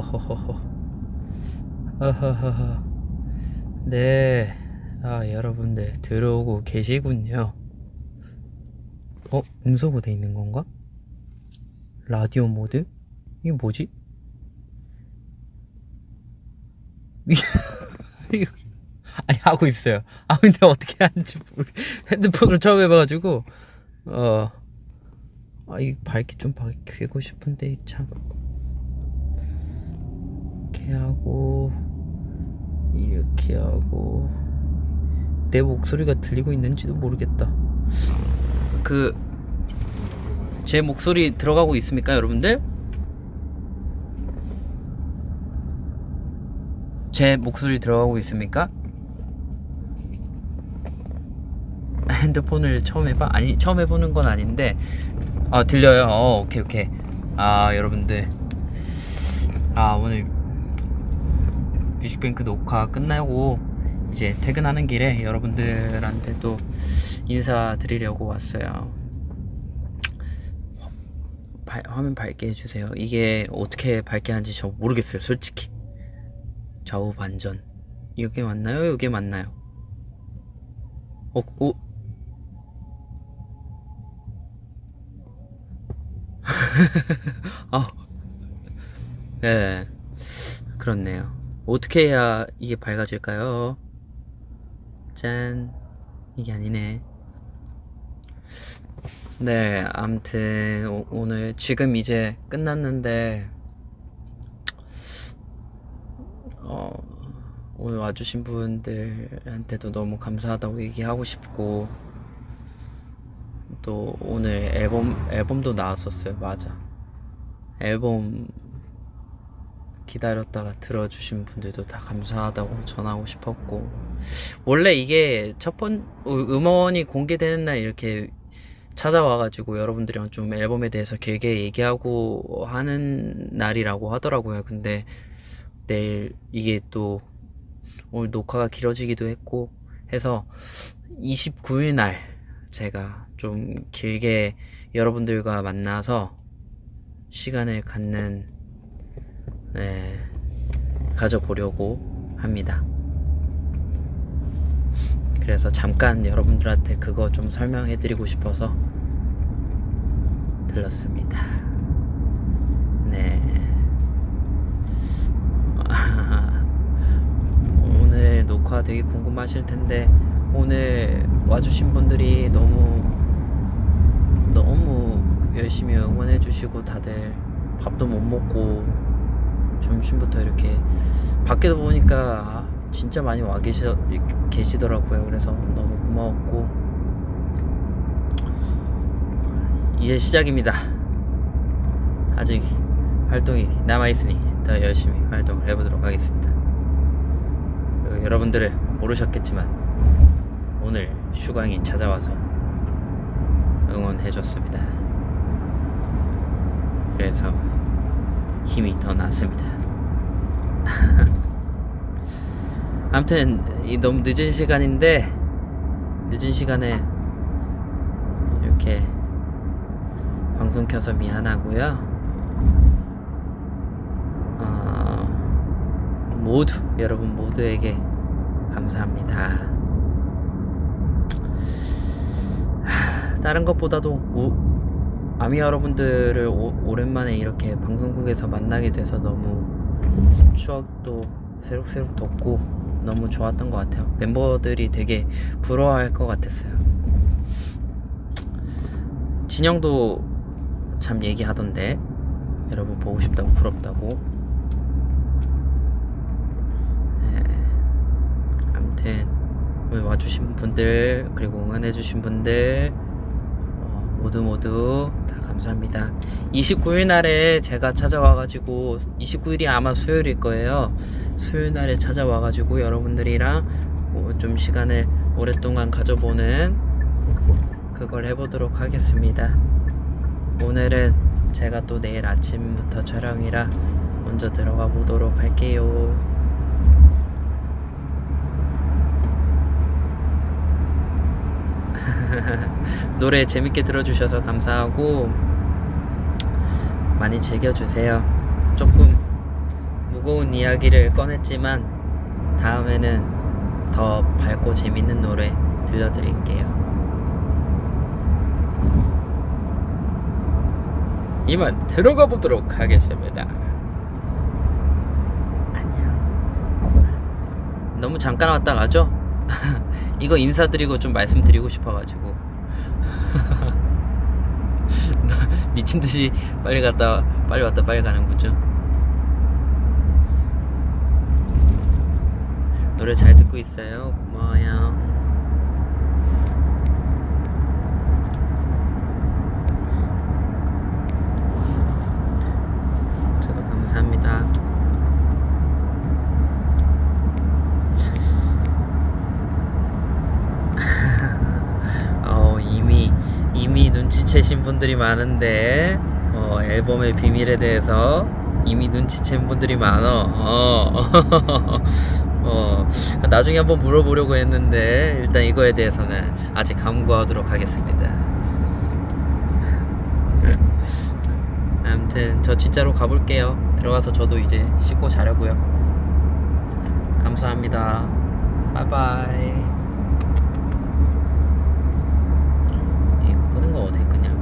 어허허허. 네. 아, 여러분들 들어오고 계시군요. 어, 음소거 돼 있는 건가? 라디오 모드? 이게 뭐지? 이거 아니 하고 있어요. 아 근데 어떻게 하는지 모르. 핸드폰으로 처음 해봐가지고 어. 아, 이 밝기 좀 밝히고 싶은데 참. 이렇게 하고 이렇게 하고 내 목소리가 들리고 있는지도 모르겠다. 그 제 목소리 들어가고 있습니까, 여러분들? 제 목소리 들어가고 있습니까? 핸드폰을 처음 해봐? 아니 처음 해보는 건 아닌데 아 들려요? 어 오케이 오케이 아 여러분들 아 오늘 뮤직뱅크 녹화 끝나고 이제 퇴근하는 길에 여러분들한테 또 인사드리려고 왔어요 발- 화면 밝게 해주세요 이게 어떻게 밝게 하는지 저 모르겠어요 솔직히 좌우 반전 이게 맞나요? 이게 맞나요? 어, 오. 아, 네, 그렇네요. 어떻게 해야 이게 밝아질까요? 짠, 이게 아니네. 네, 오, 오늘 지금 이제 끝났는데 어, 오늘 와주신 분들한테도 너무 감사하다고 얘기하고 싶고 또 오늘 앨범 앨범도 나왔었어요. 맞아. 앨범 기다렸다가 들어주신 분들도 다 감사하다고 전하고 싶었고 원래 이게 첫 번 음원이 공개되는 날 이렇게 찾아와가지고 여러분들이랑 좀 앨범에 대해서 길게 얘기하고 하는 날이라고 하더라고요. 근데 내일 이게 또 오늘 녹화가 길어지기도 했고 해서 29일 날 제가 좀 길게 여러분들과 만나서 시간을 갖는 네, 가져보려고 합니다. 그래서 잠깐 여러분들한테 그거 좀 설명해 드리고 싶어서 들렀습니다. 네. 오늘 녹화 되게 궁금하실 텐데 오늘 와주신 분들이 너무 너무 열심히 응원해 주시고 다들 밥도 못 먹고 점심부터 이렇게 밖에서 보니까 진짜 많이 와 계시, 계시더라고요. 그래서 너무 고마웠고 이제 시작입니다. 아직 활동이 남아있으니 더 열심히 활동을 해보도록 하겠습니다. 여러분들은 모르셨겠지만 오늘 슈강이 찾아와서 응원해줬습니다. 그래서 힘이 더 났습니다. 아무튼 이 너무 늦은 시간인데 늦은 시간에 이렇게 방송 켜서 미안하고요. 어, 모두 여러분 모두에게 감사합니다. 다른 것보다도 오, 아미 여러분들을 오, 오랜만에 이렇게 방송국에서 만나게 돼서 너무 추억도 새록새록 돋고 너무 좋았던 것 같아요. 멤버들이 되게 부러워할 것 같았어요. 진영도 참 얘기하던데 여러분 보고 싶다고 부럽다고. 네. 아무튼 와주신 분들 그리고 응원해주신 분들 어, 모두 모두 다 감사합니다. 29일 날에 제가 찾아와 가지고 29일이 아마 수요일일 거예요. 수요일 날에 찾아와 가지고 여러분들이랑 뭐 좀 시간을 오랫동안 가져보는 그걸 해보도록 하겠습니다. 오늘은 제가 또 내일 아침부터 촬영이라 먼저 들어가 보도록 할게요 노래 재밌게 들어주셔서 감사하고 많이 즐겨주세요. 조금 무거운 이야기를 꺼냈지만 다음에는 더 밝고 재밌는 노래 들려드릴게요. 이만 들어가 보도록 하겠습니다. 너무 잠깐 왔다 가죠? 이거 인사드리고 좀 말씀드리고 싶어가지고 미친 듯이 빨리 갔다 빨리 왔다 빨리 가는 거죠. 노래 잘 듣고 있어요. 고마워요. 저도 감사합니다. 어, 이미 이미 눈치채신 분들이 많은데 어, 앨범의 비밀에 대해서 이미 눈치챈 분들이 많어. 어. 어, 나중에 한번 물어보려고 했는데 일단 이거에 대해서는 아직 감구하도록 하겠습니다. 아무튼 저 진짜로 가볼게요. 들어가서 저도 이제 씻고 자려고요. 감사합니다. 바이바이. 이거 끄는 거 어떻게 끄냐?